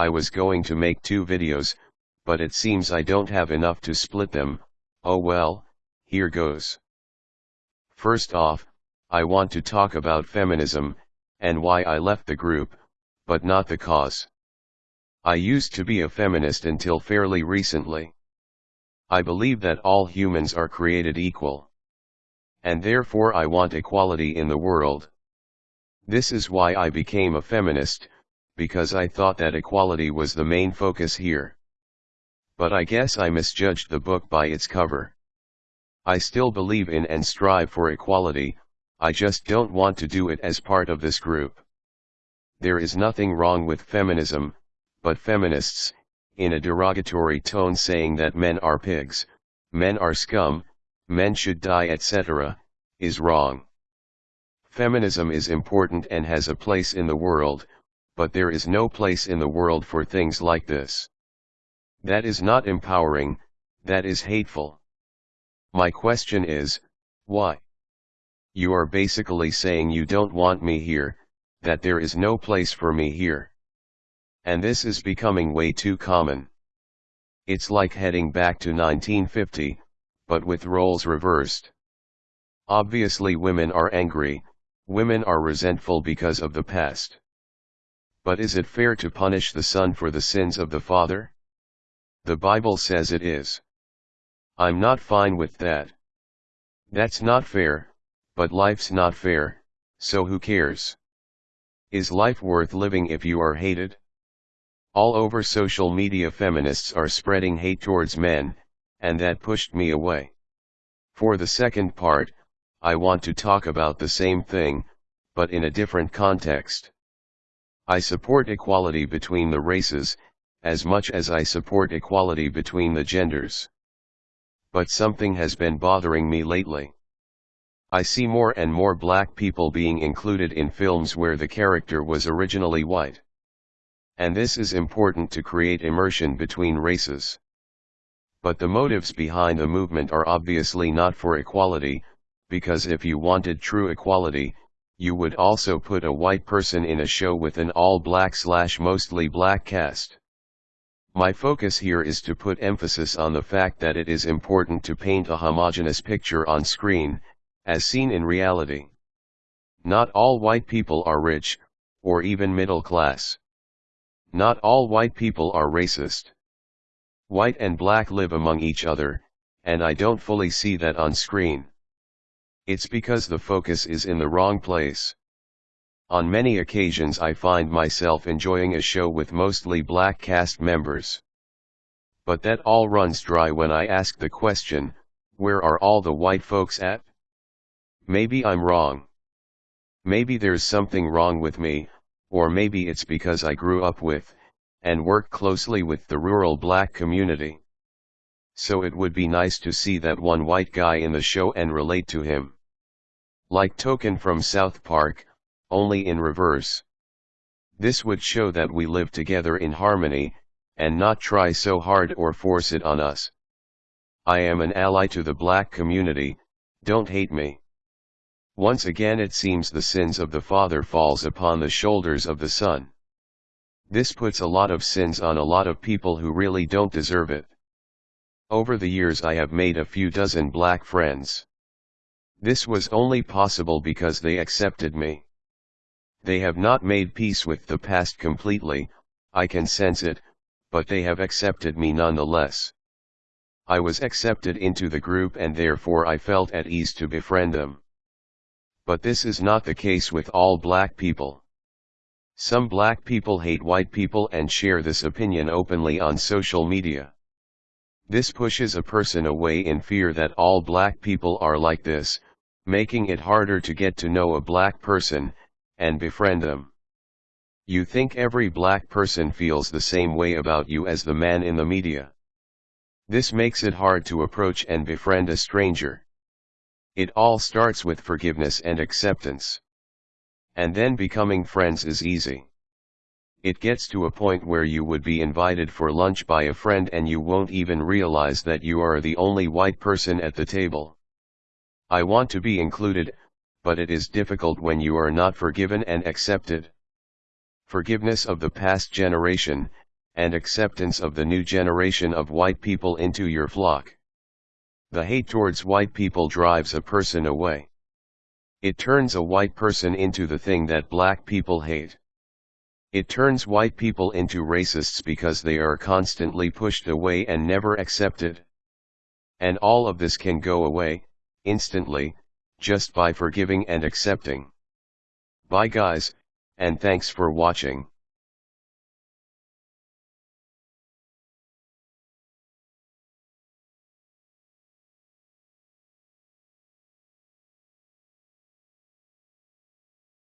I was going to make two videos, but it seems I don't have enough to split them, oh well, here goes. First off, I want to talk about feminism, and why I left the group, but not the cause. I used to be a feminist until fairly recently. I believe that all humans are created equal. And therefore I want equality in the world. This is why I became a feminist, because I thought that equality was the main focus here. But I guess I misjudged the book by its cover. I still believe in and strive for equality, I just don't want to do it as part of this group. There is nothing wrong with feminism, but feminists, in a derogatory tone saying that men are pigs, men are scum, men should die etc., is wrong. Feminism is important and has a place in the world, but there is no place in the world for things like this. That is not empowering, that is hateful. My question is, why? You are basically saying you don't want me here, that there is no place for me here. And this is becoming way too common. It's like heading back to 1950, but with roles reversed. Obviously women are angry, women are resentful because of the past. But is it fair to punish the son for the sins of the father? The Bible says it is. I'm not fine with that. That's not fair, but life's not fair, so who cares? Is life worth living if you are hated? All over social media feminists are spreading hate towards men, and that pushed me away. For the second part, I want to talk about the same thing, but in a different context. I support equality between the races, as much as I support equality between the genders. But something has been bothering me lately. I see more and more black people being included in films where the character was originally white and this is important to create immersion between races. But the motives behind the movement are obviously not for equality, because if you wanted true equality, you would also put a white person in a show with an all-black slash mostly black cast. My focus here is to put emphasis on the fact that it is important to paint a homogeneous picture on screen, as seen in reality. Not all white people are rich, or even middle class. Not all white people are racist. White and black live among each other, and I don't fully see that on screen. It's because the focus is in the wrong place. On many occasions I find myself enjoying a show with mostly black cast members. But that all runs dry when I ask the question, where are all the white folks at? Maybe I'm wrong. Maybe there's something wrong with me, or maybe it's because I grew up with, and work closely with the rural black community. So it would be nice to see that one white guy in the show and relate to him. Like Token from South Park, only in reverse. This would show that we live together in harmony, and not try so hard or force it on us. I am an ally to the black community, don't hate me. Once again it seems the sins of the father falls upon the shoulders of the son. This puts a lot of sins on a lot of people who really don't deserve it. Over the years I have made a few dozen black friends. This was only possible because they accepted me. They have not made peace with the past completely, I can sense it, but they have accepted me nonetheless. I was accepted into the group and therefore I felt at ease to befriend them. But this is not the case with all black people. Some black people hate white people and share this opinion openly on social media. This pushes a person away in fear that all black people are like this, making it harder to get to know a black person, and befriend them. You think every black person feels the same way about you as the man in the media. This makes it hard to approach and befriend a stranger. It all starts with forgiveness and acceptance. And then becoming friends is easy. It gets to a point where you would be invited for lunch by a friend and you won't even realize that you are the only white person at the table. I want to be included, but it is difficult when you are not forgiven and accepted. Forgiveness of the past generation, and acceptance of the new generation of white people into your flock. The hate towards white people drives a person away. It turns a white person into the thing that black people hate. It turns white people into racists because they are constantly pushed away and never accepted. And all of this can go away, instantly, just by forgiving and accepting. Bye guys, and thanks for watching.